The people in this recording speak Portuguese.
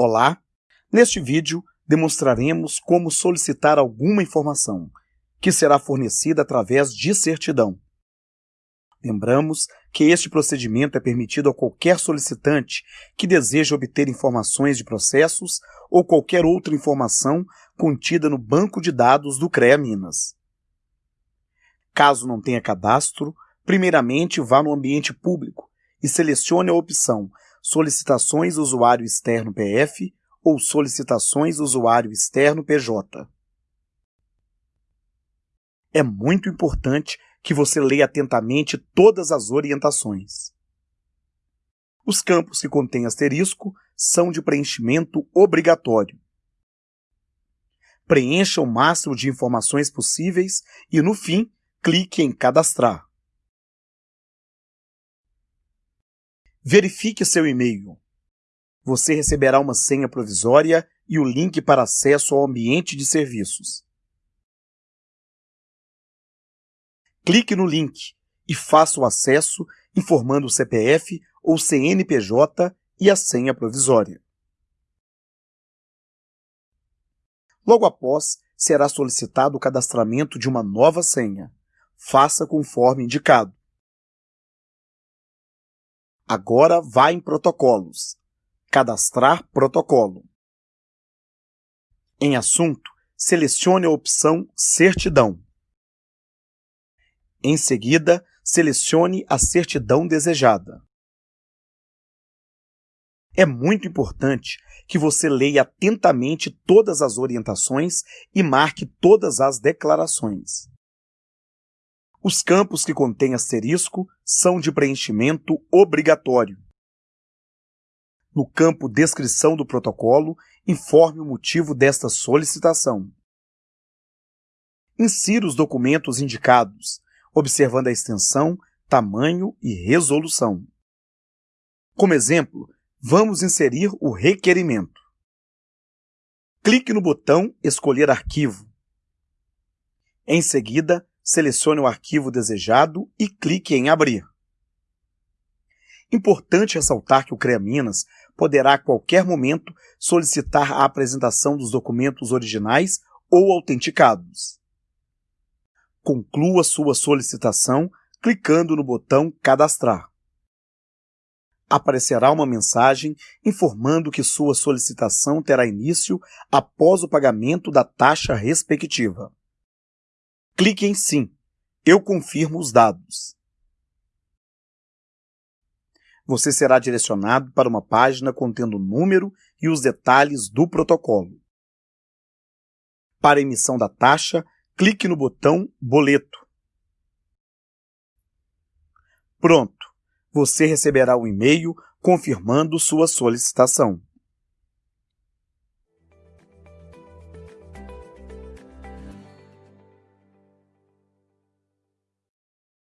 Olá! Neste vídeo, demonstraremos como solicitar alguma informação, que será fornecida através de certidão. Lembramos que este procedimento é permitido a qualquer solicitante que deseja obter informações de processos ou qualquer outra informação contida no banco de dados do CREA Minas. Caso não tenha cadastro, primeiramente vá no ambiente público e selecione a opção solicitações usuário externo PF ou solicitações usuário externo PJ. É muito importante que você leia atentamente todas as orientações. Os campos que contêm asterisco são de preenchimento obrigatório. Preencha o máximo de informações possíveis e, no fim, clique em Cadastrar. Verifique seu e-mail. Você receberá uma senha provisória e o link para acesso ao ambiente de serviços. Clique no link e faça o acesso informando o CPF ou CNPJ e a senha provisória. Logo após, será solicitado o cadastramento de uma nova senha. Faça conforme indicado. Agora vá em Protocolos. Cadastrar protocolo. Em Assunto, selecione a opção Certidão. Em seguida, selecione a certidão desejada. É muito importante que você leia atentamente todas as orientações e marque todas as declarações. Os campos que contêm asterisco são de preenchimento obrigatório. No campo Descrição do protocolo, informe o motivo desta solicitação. Insira os documentos indicados, observando a extensão, tamanho e resolução. Como exemplo, vamos inserir o requerimento. Clique no botão Escolher arquivo. Em seguida, selecione o arquivo desejado e clique em Abrir. Importante ressaltar que o CREA Minas poderá a qualquer momento solicitar a apresentação dos documentos originais ou autenticados. Conclua sua solicitação clicando no botão Cadastrar. Aparecerá uma mensagem informando que sua solicitação terá início após o pagamento da taxa respectiva. Clique em Sim. Eu confirmo os dados. Você será direcionado para uma página contendo o número e os detalhes do protocolo. Para emissão da taxa, clique no botão Boleto. Pronto! Você receberá um e-mail confirmando sua solicitação.